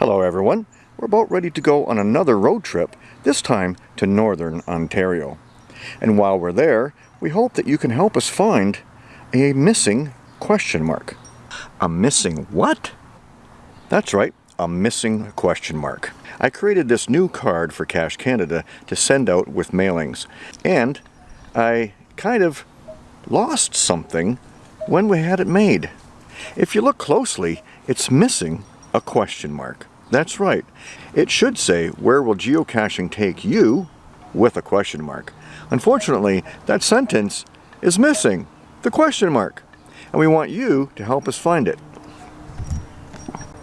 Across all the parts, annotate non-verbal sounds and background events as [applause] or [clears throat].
Hello everyone. We're about ready to go on another road trip, this time to Northern Ontario. And while we're there, we hope that you can help us find a missing question mark. A missing what? That's right, a missing question mark. I created this new card for Cache Canada to send out with mailings. And I kind of lost something when we had it made. If you look closely, it's missing a question mark. That's right. It should say, where will geocaching take you? with a question mark. Unfortunately, that sentence is missing the question mark. And we want you to help us find it.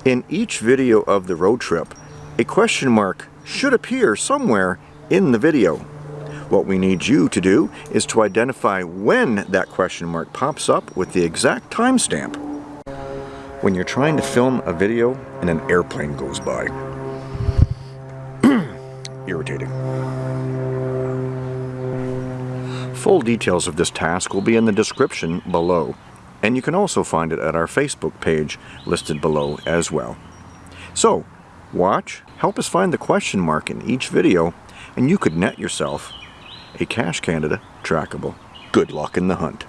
In each video of the road trip, a question mark should appear somewhere in the video. What we need you to do is to identify when that question mark pops up with the exact timestamp when you're trying to film a video and an airplane goes by. [clears throat] Irritating. Full details of this task will be in the description below, and you can also find it at our Facebook page listed below as well. So, watch, help us find the question mark in each video, and you could net yourself a Cache Canada trackable. Good luck in the hunt.